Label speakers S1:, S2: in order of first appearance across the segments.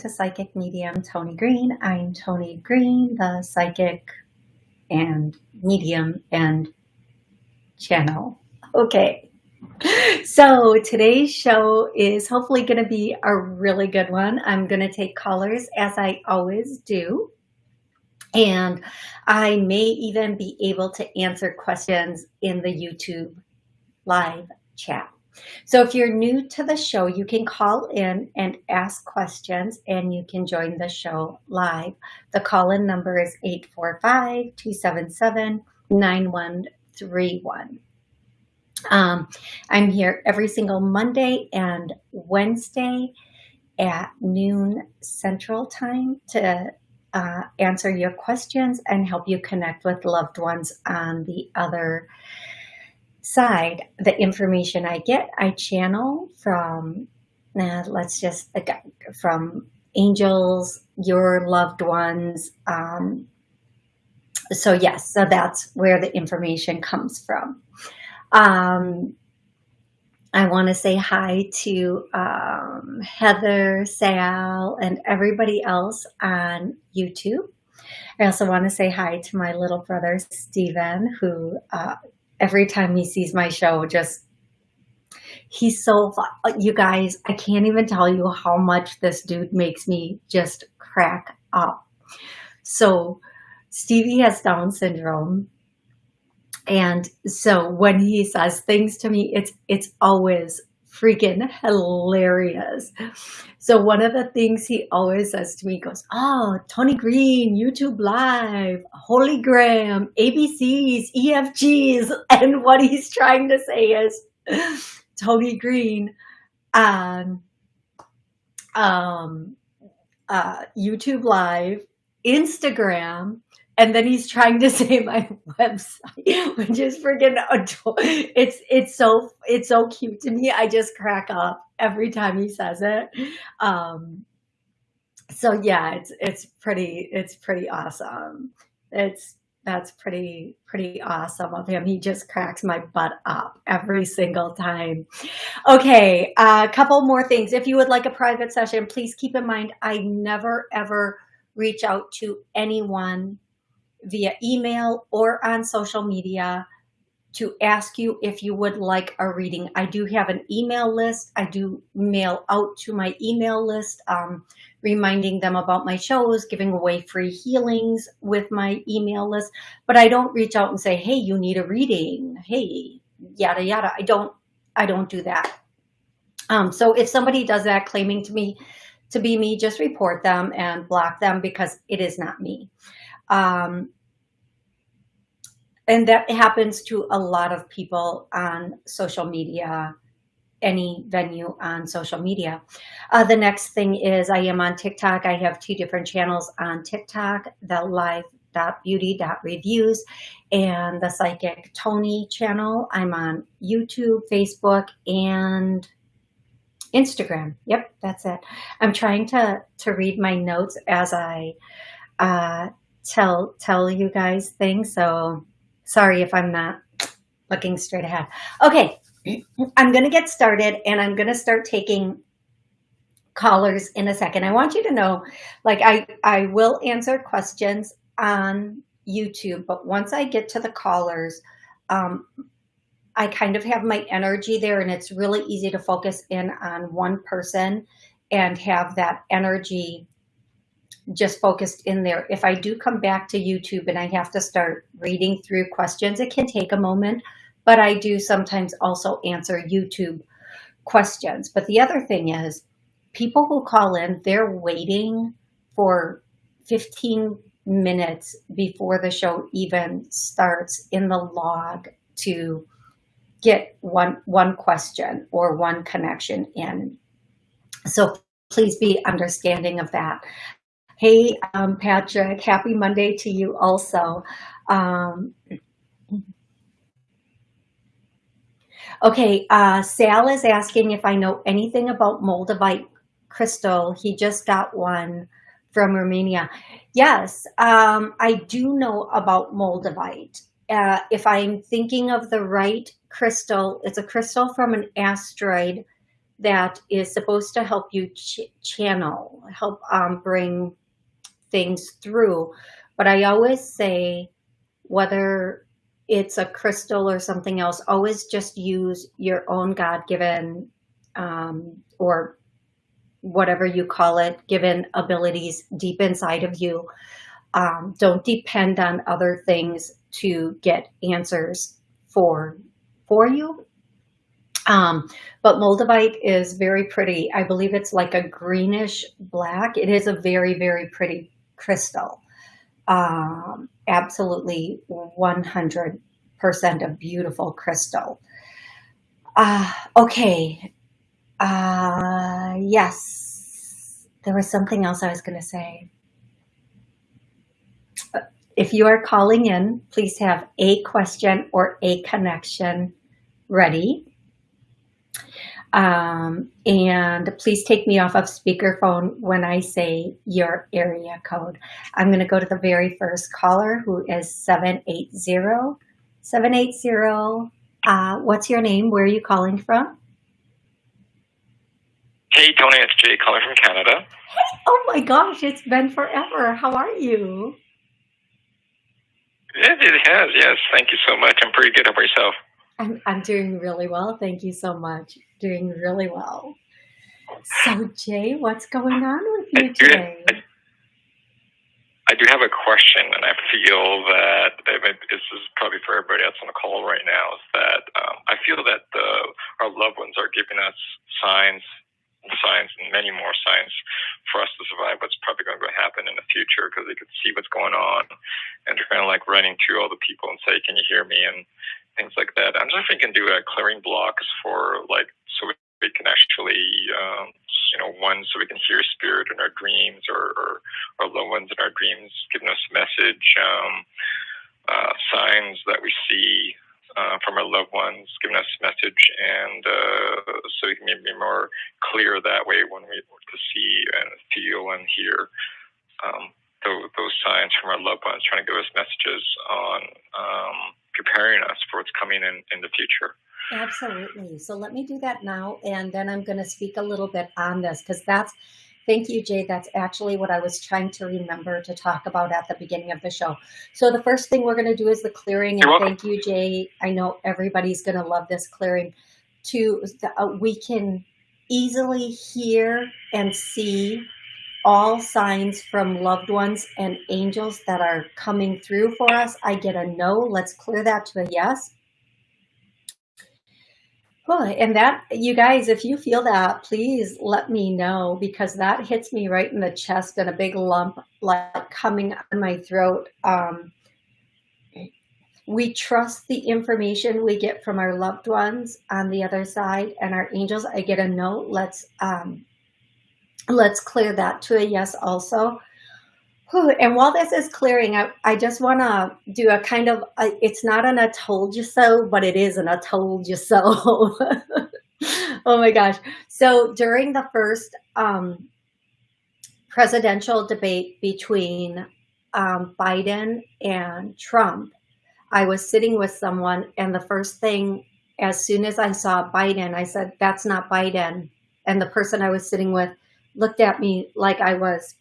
S1: to Psychic Medium Tony Green. I'm Tony Green, the psychic and medium and channel. Okay, so today's show is hopefully going to be a really good one. I'm going to take callers as I always do. And I may even be able to answer questions in the YouTube live chat. So if you're new to the show, you can call in and ask questions and you can join the show live. The call-in number is 845-277-9131. Um, I'm here every single Monday and Wednesday at noon Central Time to uh, answer your questions and help you connect with loved ones on the other side, the information I get, I channel from, uh, let's just, from angels, your loved ones. Um, so yes, so that's where the information comes from. Um, I want to say hi to um, Heather, Sal, and everybody else on YouTube. I also want to say hi to my little brother, Steven, who uh, every time he sees my show, just he's so you guys, I can't even tell you how much this dude makes me just crack up. So Stevie has Down syndrome. And so when he says things to me, it's it's always freaking hilarious. So one of the things he always says to me goes, oh, Tony Green, YouTube Live, Holygram, ABCs, EFGs. And what he's trying to say is Tony Green on um, uh, YouTube Live, Instagram, and then he's trying to say my website, which is freaking adorable. It's it's so it's so cute to me. I just crack up every time he says it. Um, so yeah, it's it's pretty it's pretty awesome. It's that's pretty pretty awesome of him. He just cracks my butt up every single time. Okay, a uh, couple more things. If you would like a private session, please keep in mind I never ever reach out to anyone via email or on social media to ask you if you would like a reading. I do have an email list. I do mail out to my email list, um, reminding them about my shows, giving away free healings with my email list. But I don't reach out and say, hey, you need a reading. Hey, yada, yada. I don't, I don't do that. Um, so if somebody does that claiming to me, to be me, just report them and block them because it is not me. Um, and that happens to a lot of people on social media, any venue on social media. Uh, the next thing is I am on TikTok. I have two different channels on TikTok, the live.beauty.reviews and the Psychic Tony channel. I'm on YouTube, Facebook, and Instagram. Yep, that's it. I'm trying to, to read my notes as I uh, tell tell you guys things. So sorry if I'm not looking straight ahead. Okay, I'm going to get started and I'm going to start taking callers in a second. I want you to know, like I, I will answer questions on YouTube, but once I get to the callers, um, I kind of have my energy there and it's really easy to focus in on one person and have that energy just focused in there. If I do come back to YouTube and I have to start reading through questions, it can take a moment, but I do sometimes also answer YouTube questions. But the other thing is people who call in, they're waiting for 15 minutes before the show even starts in the log to get one one question or one connection in. So please be understanding of that. Hey, um, Patrick, happy Monday to you also. Um, okay, uh, Sal is asking if I know anything about Moldavite crystal. He just got one from Romania. Yes, um, I do know about Moldavite. Uh, if I'm thinking of the right crystal, it's a crystal from an asteroid that is supposed to help you ch channel, help um, bring things through. But I always say, whether it's a crystal or something else, always just use your own God-given um, or whatever you call it, given abilities deep inside of you. Um, don't depend on other things to get answers for, for you. Um, but Moldavite is very pretty. I believe it's like a greenish black. It is a very, very pretty crystal. Um, absolutely 100% a beautiful crystal. Uh, okay. Uh, yes. There was something else I was going to say. If you are calling in, please have a question or a connection ready. Um, and please take me off of speakerphone when I say your area code. I'm going to go to the very first caller who is 780. 780. Uh, what's your name? Where are you calling from?
S2: Hey, Tony, it's Jay calling from Canada.
S1: Oh my gosh, it's been forever. How are you?
S2: It, it has, yes. Thank you so much. I'm pretty good. How about yourself?
S1: I'm, I'm doing really well. Thank you so much. Doing really well. So, Jay, what's going on with you today?
S2: I do have a question, and I feel that this is probably for everybody else on the call right now. Is that um, I feel that the, our loved ones are giving us signs signs and many more signs for us to survive what's probably going to happen in the future because they could see what's going on and they're kind of like running to all the people and say, can you hear me? And things like that. I'm just thinking do a clearing blocks for like, so we can actually, um, you know, one, so we can hear spirit in our dreams or, or, or loved ones in our dreams giving us message, um, uh, signs that we see uh, from our loved ones, giving us message, and uh, so we can be more clear that way when we to see and feel and hear um, those, those, signs from our loved ones, trying to give us messages on um, preparing us for what's coming in in the future.
S1: Absolutely. So let me do that now, and then I'm going to speak a little bit on this because that's Thank you, Jay. That's actually what I was trying to remember to talk about at the beginning of the show. So the first thing we're going to do is the clearing. And thank you, Jay. I know everybody's going to love this clearing. To uh, we can easily hear and see all signs from loved ones and angels that are coming through for us. I get a no. Let's clear that to a yes. Well, and that, you guys, if you feel that, please let me know because that hits me right in the chest and a big lump like coming on my throat. Um, we trust the information we get from our loved ones on the other side and our angels. I get a note. Let's um, let's clear that to a yes also. And while this is clearing, I, I just want to do a kind of, a, it's not an I told you so, but it is an I told you so. oh my gosh. So during the first um, presidential debate between um, Biden and Trump, I was sitting with someone and the first thing, as soon as I saw Biden, I said, that's not Biden. And the person I was sitting with looked at me like I was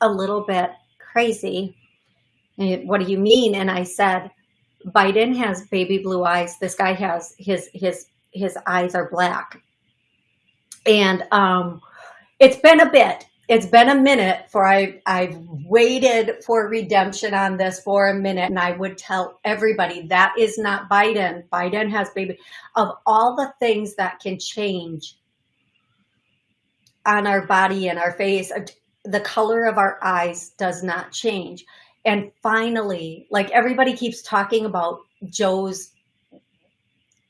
S1: a little bit crazy. What do you mean? And I said, Biden has baby blue eyes. This guy has his his his eyes are black. And um, it's been a bit. It's been a minute for I I've waited for redemption on this for a minute, and I would tell everybody that is not Biden. Biden has baby. Of all the things that can change on our body and our face, uh, the color of our eyes does not change. And finally, like everybody keeps talking about Joe's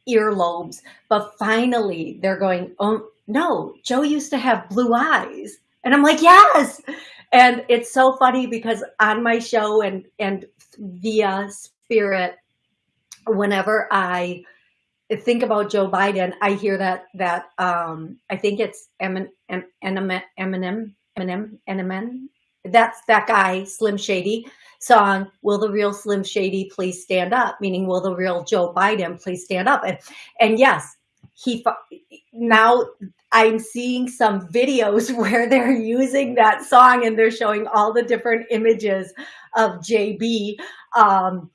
S1: earlobes, but finally they're going, oh no, Joe used to have blue eyes. And I'm like, yes. And it's so funny because on my show and, and via spirit, whenever I think about Joe Biden, I hear that, that, um, I think it's Eminem, Eminem, Eminem, Eminem, that's that guy, Slim Shady song, will the real Slim Shady please stand up? Meaning, will the real Joe Biden please stand up? And, and yes, he now I'm seeing some videos where they're using that song and they're showing all the different images of JB. Um,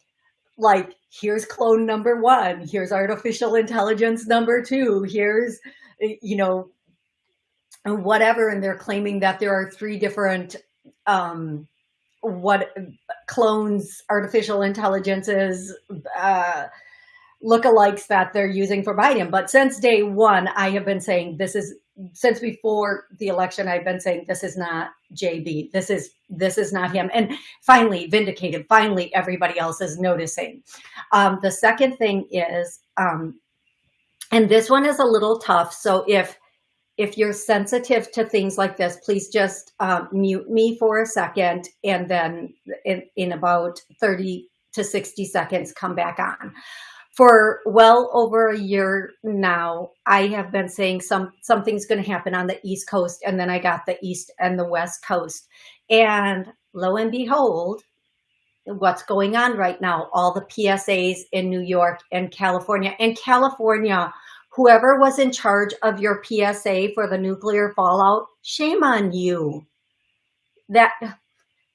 S1: like, here's clone number one, here's artificial intelligence number two, here's, you know, whatever. And they're claiming that there are three different um, what clones artificial intelligences uh, lookalikes that they're using for Biden. But since day one, I have been saying this is since before the election, I've been saying this is not JB. This is this is not him. And finally, vindicated. Finally, everybody else is noticing. Um, the second thing is, um, and this one is a little tough. So if if you're sensitive to things like this, please just um, mute me for a second and then in, in about 30 to 60 seconds, come back on. For well over a year now, I have been saying some something's going to happen on the East Coast, and then I got the East and the West Coast. And lo and behold, what's going on right now, all the PSAs in New York and California. And California whoever was in charge of your PSA for the nuclear fallout, shame on you. That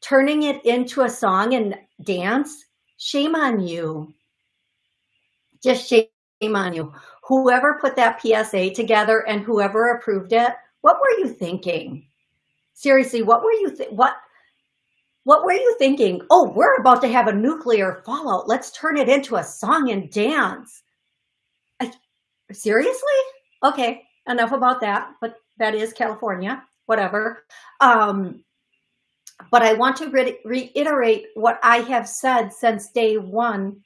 S1: turning it into a song and dance, shame on you. Just shame on you. Whoever put that PSA together and whoever approved it, what were you thinking? Seriously, what were you, what, what were you thinking? Oh, we're about to have a nuclear fallout. Let's turn it into a song and dance seriously? Okay, enough about that. But that is California, whatever. Um, but I want to re reiterate what I have said since day one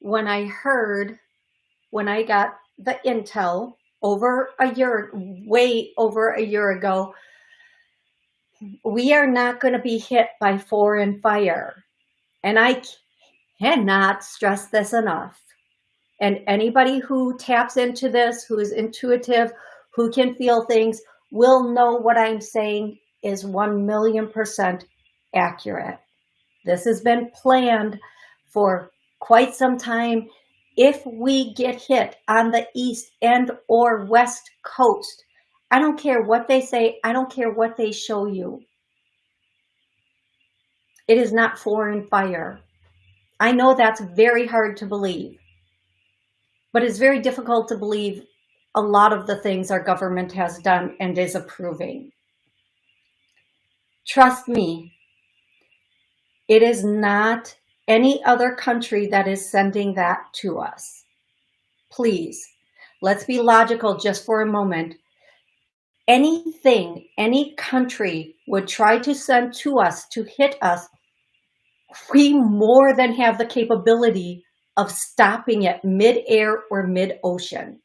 S1: when I heard, when I got the intel over a year, way over a year ago, we are not going to be hit by foreign fire. And I cannot stress this enough. And anybody who taps into this, who is intuitive, who can feel things, will know what I'm saying is 1 million percent accurate. This has been planned for quite some time. If we get hit on the east and or west coast, I don't care what they say. I don't care what they show you. It is not foreign fire. I know that's very hard to believe. But it's very difficult to believe a lot of the things our government has done and is approving. Trust me, it is not any other country that is sending that to us. Please, let's be logical just for a moment. Anything any country would try to send to us to hit us, we more than have the capability of stopping it mid-air or mid-ocean.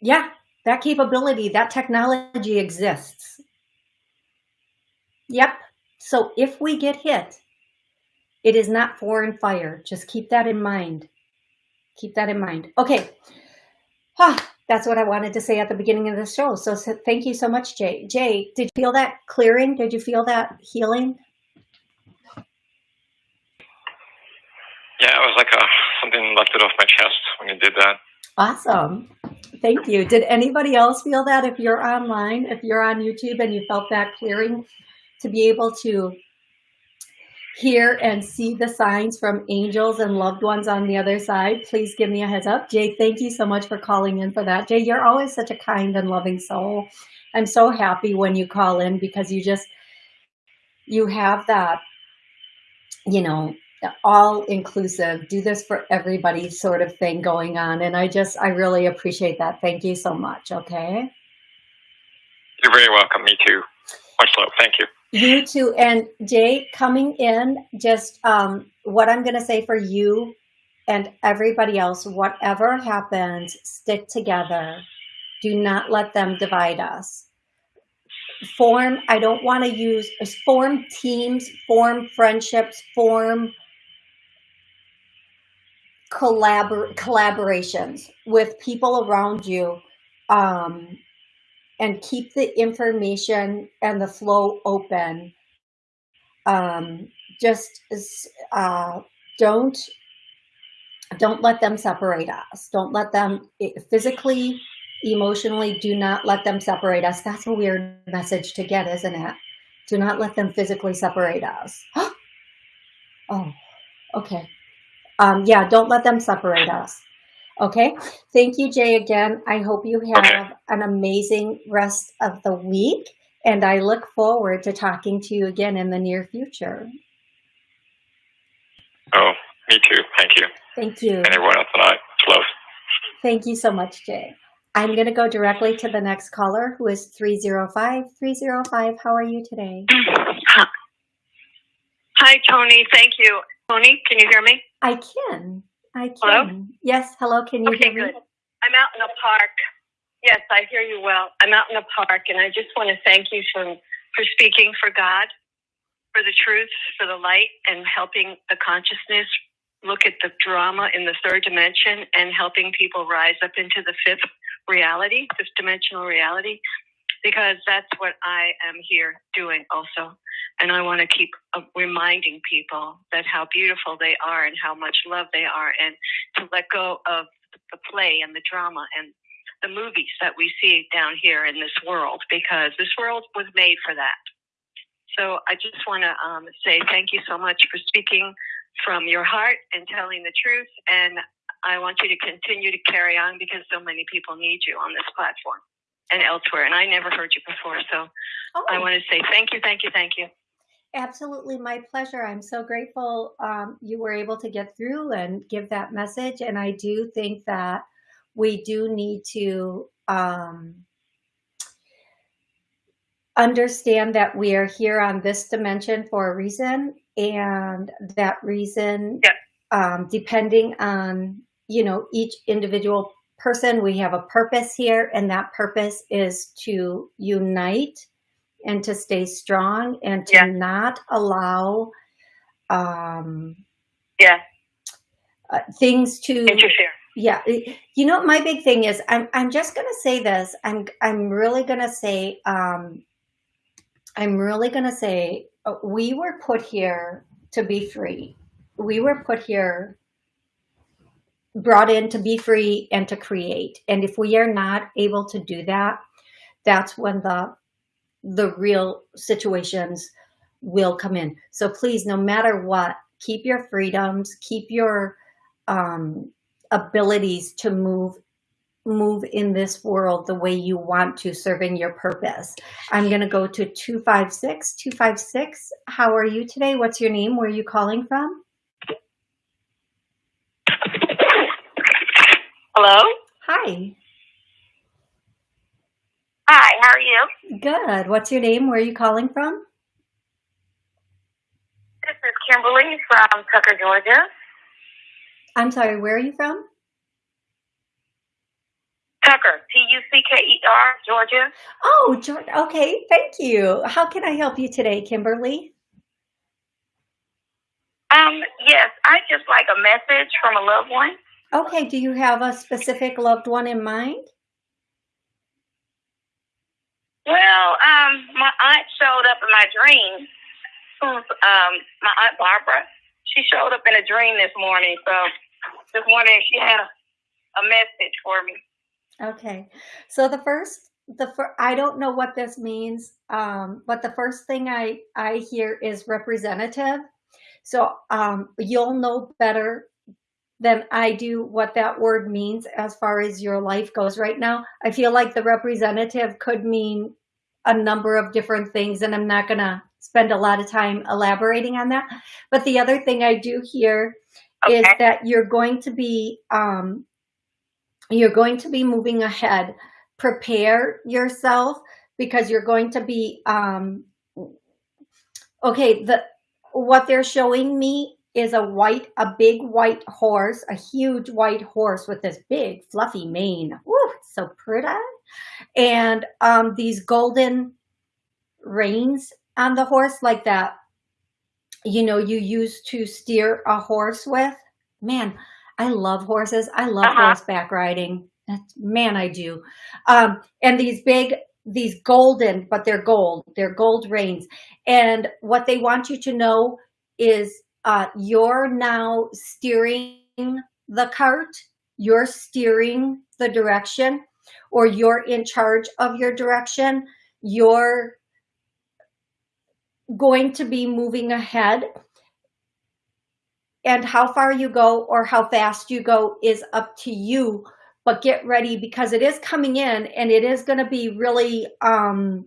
S1: Yeah, that capability, that technology exists. Yep. So if we get hit, it is not foreign fire. Just keep that in mind. Keep that in mind. Okay. Ah, that's what I wanted to say at the beginning of the show. So, so thank you so much, Jay. Jay, did you feel that clearing? Did you feel that healing?
S2: Yeah, it was like a, something lifted off my chest when you did that.
S1: Awesome. Thank you. Did anybody else feel that if you're online, if you're on YouTube and you felt that clearing to be able to hear and see the signs from angels and loved ones on the other side, please give me a heads up. Jay, thank you so much for calling in for that. Jay, you're always such a kind and loving soul. I'm so happy when you call in because you just, you have that, you know, all inclusive, do this for everybody sort of thing going on. And I just, I really appreciate that. Thank you so much. Okay.
S2: You're very welcome. Me too. Much love. Thank you.
S1: You too. And Jay, coming in, just um, what I'm going to say for you and everybody else, whatever happens, stick together. Do not let them divide us. Form, I don't want to use, form teams, form friendships, form collabor collaborations with people around you um, and keep the information and the flow open. Um, just uh, don't don't let them separate us. Don't let them physically, emotionally, do not let them separate us. That's a weird message to get, isn't it? Do not let them physically separate us. oh, okay. Um, yeah, don't let them separate us. Okay. Thank you, Jay, again. I hope you have an amazing rest of the week. And I look forward to talking to you again in the near future.
S2: Oh, me too. Thank you.
S1: Thank you.
S2: And everyone else tonight. Love.
S1: Thank you so much, Jay. I'm going to go directly to the next caller who is 305. 305, how are you today?
S3: Hi, Tony. Thank you. Tony, can you hear me?
S1: I can. I can.
S3: Hello?
S1: Yes, hello. Can you
S3: okay,
S1: hear me?
S3: good. I'm out in a park. Yes, I hear you well. I'm out in a park, and I just want to thank you for, for speaking for God, for the truth, for the light, and helping the consciousness look at the drama in the third dimension and helping people rise up into the fifth reality, fifth dimensional reality, because that's what I am here doing also. And I want to keep uh, reminding people that how beautiful they are and how much love they are, and to let go of the play and the drama and the movies that we see down here in this world, because this world was made for that. So I just want to um, say thank you so much for speaking from your heart and telling the truth. And I want you to continue to carry on because so many people need you on this platform and elsewhere. And I never heard you before. So oh. I want to say thank you, thank you, thank you.
S1: Absolutely, my pleasure. I'm so grateful um, you were able to get through and give that message. And I do think that we do need to um, understand that we are here on this dimension for a reason and that reason
S3: yeah.
S1: um, depending on you know each individual person we have a purpose here and that purpose is to unite and to stay strong and to
S3: yeah.
S1: not allow um
S3: yeah.
S1: uh, things to
S3: interfere.
S1: Yeah. You know my big thing is? I'm i'm just going to say this. I'm i'm really going to say um i'm really going to say uh, we were put here to be free. We were put here, brought in to be free and to create. And if we are not able to do that, that's when the the real situations will come in. So please, no matter what, keep your freedoms, keep your um, abilities to move move in this world the way you want to, serving your purpose. I'm going to go to 256. 256, how are you today? What's your name? Where are you calling from?
S4: Hello?
S1: Hi.
S4: Hi, how are you?
S1: Good. What's your name? Where are you calling from?
S4: This is Kimberly from Tucker, Georgia.
S1: I'm sorry, where are you from?
S4: Tucker, T-U-C-K-E-R, Georgia.
S1: Oh, Georgia. Okay, thank you. How can I help you today, Kimberly?
S4: Um, yes, I just like a message from a loved one.
S1: Okay, do you have a specific loved one in mind?
S4: Well, um, my aunt showed up in my dream. Who's um my aunt Barbara? She showed up in a dream this morning, so just wondering if she had a, a message for me.
S1: Okay. So the first, the fir- I don't know what this means, um, but the first thing I, I hear is representative. So um, you'll know better than I do what that word means as far as your life goes right now. I feel like the representative could mean a number of different things, and I'm not going to spend a lot of time elaborating on that. But the other thing I do hear okay. is that you're going to be um, you're going to be moving ahead. Prepare yourself because you're going to be, um, okay, the what they're showing me is a white, a big white horse, a huge white horse with this big fluffy mane. Ooh, so pretty. And um, these golden reins on the horse like that, you know, you use to steer a horse with. Man, I love horses. I love uh-huh. horseback riding. That's, man, I do. Um, and these big, these golden, but they're gold. They're gold reins. And what they want you to know is uh, you're now steering the cart, you're steering the direction or you're in charge of your direction, you're going to be moving ahead. And how far you go or how fast you go is up to you but get ready because it is coming in and it is going to be really um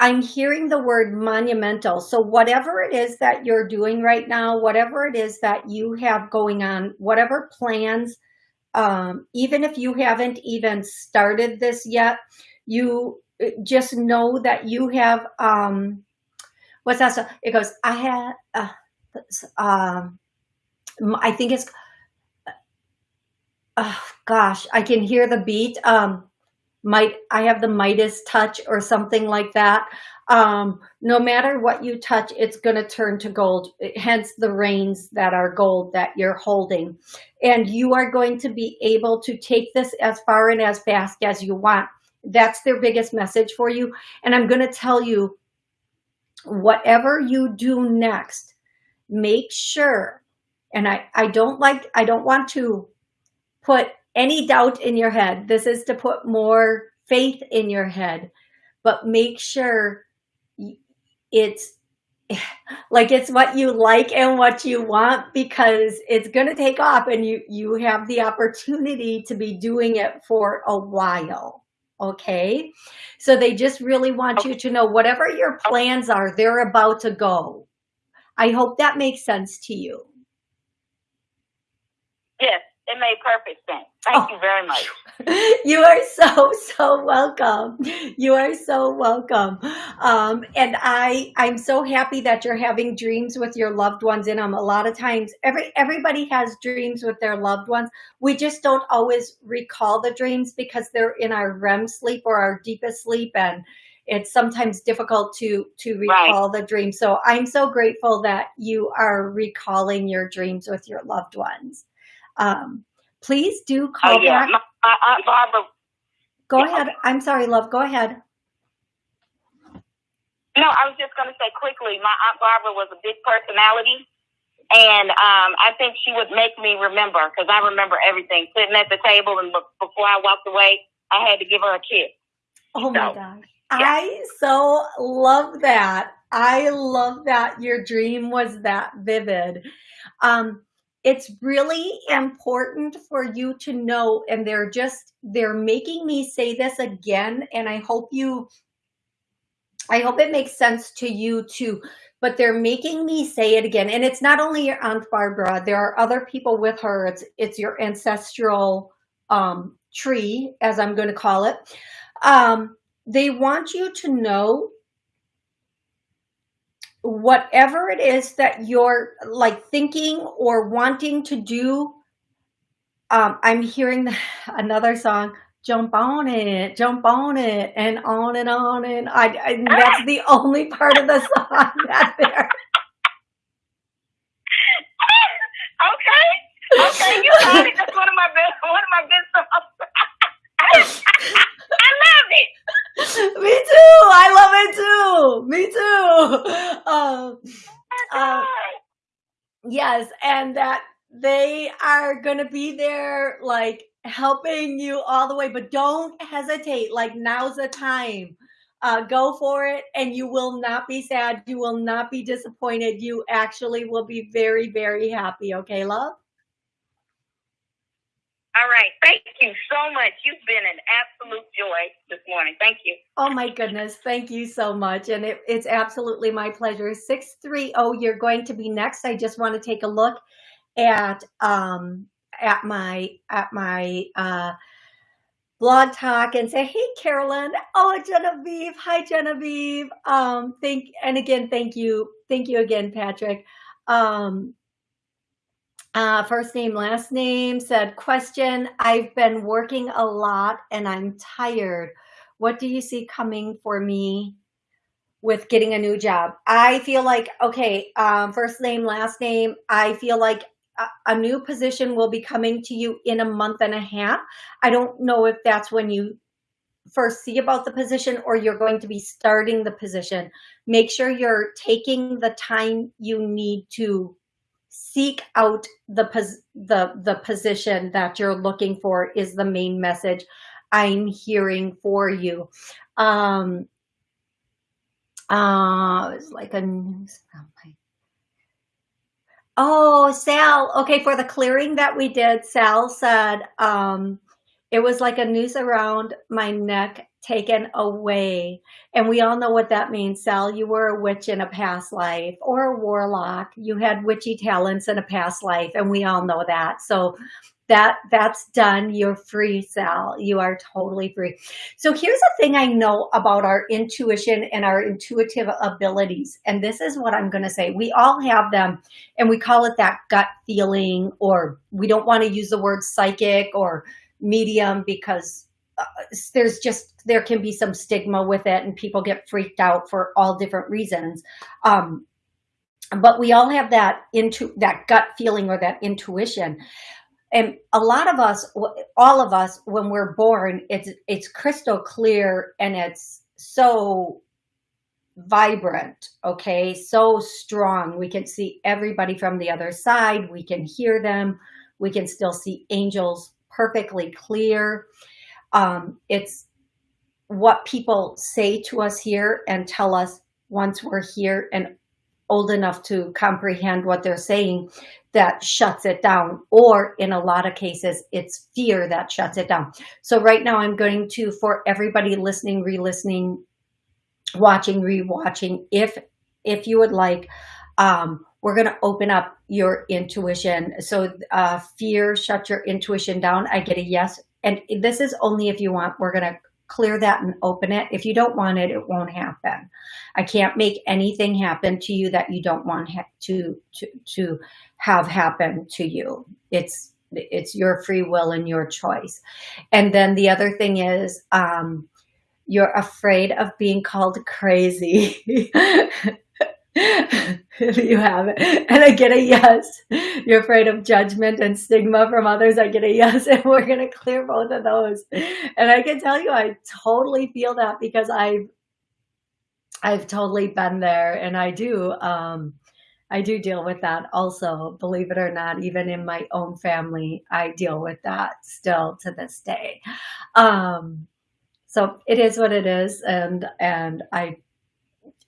S1: i'm hearing the word monumental. So whatever it is that you're doing right now whatever it is that you have going on whatever plans um even if you haven't even started this yet you just know that you have um what's that? It goes i had uh, um i think it's oh gosh i can hear the beat um might i have the midas touch or something like that. Um no matter what you touch it's going to turn to gold hence the reins that are gold that you're holding. And you are going to be able to take this as far and as fast as you want. That's their biggest message for you. And I'm going to tell you, whatever you do next, make sure, and I, I don't like, I don't want to put any doubt in your head. This is to put more faith in your head, but make sure it's like it's what you like and what you want because it's going to take off and you you have the opportunity to be doing it for a while okay? So they just really want you to know whatever your plans are they're about to go. I hope that makes sense to you.
S4: Yes it made perfect sense. Thank oh. you very much.
S1: You are so so welcome. You are so welcome. Um, and i i'm so happy that you're having dreams with your loved ones in them a lot of times every everybody has dreams with their loved ones. We just don't always recall the dreams because they're in our rem sleep or our deepest sleep and it's sometimes difficult to to recall right. the dream so i'm so grateful that you are recalling your dreams with your loved ones um, please do call uh, yeah. back
S4: my Aunt Barbara.
S1: Go yeah. ahead. I'm sorry, love. Go ahead.
S4: No, I was just going to say quickly, my Aunt Barbara was a big personality. And um, I think she would make me remember because I remember everything. Sitting at the table and before I walked away, I had to give her a kiss.
S1: Oh my gosh. Yeah. I so love that. I love that your dream was that vivid. Um, it's really important for you to know, and they're just, they're making me say this again, and I hope you, I hope it makes sense to you too, but they're making me say it again. And it's not only your Aunt Barbara, there are other people with her. It's, it's your ancestral um, tree, as I'm going to call it. Um, they want you to know whatever it is that you're like thinking or wanting to do um i'm hearing another song jump on it jump on it and on and on and i, I that's the only part of the song that there.
S4: Okay okay you got it. That's one of my best one of my best songs. I love it
S1: Me too. I love it too. Me too. Um, uh, yes, and that they are going to be there, like helping you all the way. But don't hesitate. Like now's the time. Uh, go for it, and you will not be sad. You will not be disappointed. You actually will be very, very happy. Okay, love.
S4: All right. Thank you so much. You've been an absolute joy this morning. Thank you.
S1: Oh my goodness. Thank you so much. And it, it's absolutely my pleasure. 630, you're going to be next. I just want to take a look at um at my at my uh blog talk and say, hey Carolyn, oh Genevieve, hi Genevieve. Um thank and again, thank you. Thank you again, Patrick. Um uh, first name, last name, said, question, I've been working a lot and I'm tired. What do you see coming for me with getting a new job? I feel like, okay, um, first name, last name, I feel like a, a new position will be coming to you in a month and a half. I don't know if that's when you first see about the position or you're going to be starting the position. Make sure you're taking the time you need to seek out the, pos the, the position that you're looking for is the main message I'm hearing for you. Um, uh, it's like a news. Oh, Sal. Okay, for the clearing that we did, Sal said um, it was like a noose around my neck taken away. And we all know what that means, Sal. You were a witch in a past life or a warlock. You had witchy talents in a past life, and we all know that. So that that's done. You're free, Sal. You are totally free. So here's the thing I know about our intuition and our intuitive abilities. And this is what I'm going to say. We all have them and we call it that gut feeling, or we don't want to use the word psychic or medium because there's just, there can be some stigma with it and people get freaked out for all different reasons. Um, but we all have that into that gut feeling or that intuition and a lot of us, all of us, when we're born, it's it's crystal clear and it's so vibrant, okay, so strong. We can see everybody from the other side. We can hear them. We can still see angels perfectly clear. Um, it's what people say to us here and tell us once we're here and old enough to comprehend what they're saying that shuts it down. Or in a lot of cases it's fear that shuts it down. So right now i'm going to for everybody listening re-listening watching re-watching if if you would like um we're going to open up your intuition. So uh fear shut your intuition down. I get a yes and this is only if you want we're going to clear that and open it. If you don't want it, it won't happen. I can't make anything happen to you that you don't want to, to, to have happen to you. It's, it's your free will and your choice. And then the other thing is, um, you're afraid of being called crazy. you have it. And I get a yes. You're afraid of judgment and stigma from others. I get a yes. And we're going to clear both of those. And I can tell you, I totally feel that because I've, I've totally been there and I do, um, I do deal with that also, believe it or not, even in my own family, I deal with that still to this day. Um, so it is what it is. And, and I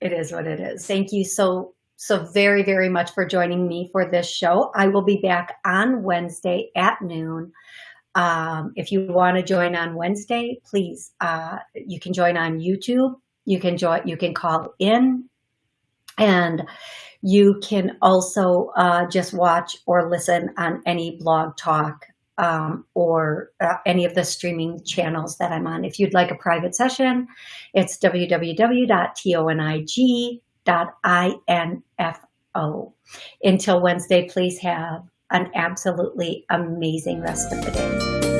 S1: it is what it is. Thank you so, so very, very much for joining me for this show. I will be back on Wednesday at noon. Um, if you want to join on Wednesday, please, uh, you can join on YouTube. You can join, you can call in and you can also uh, just watch or listen on any blog talk um, or uh, any of the streaming channels that I'm on. If you'd like a private session, it's www.tonig.info. Until Wednesday, please have an absolutely amazing rest of the day.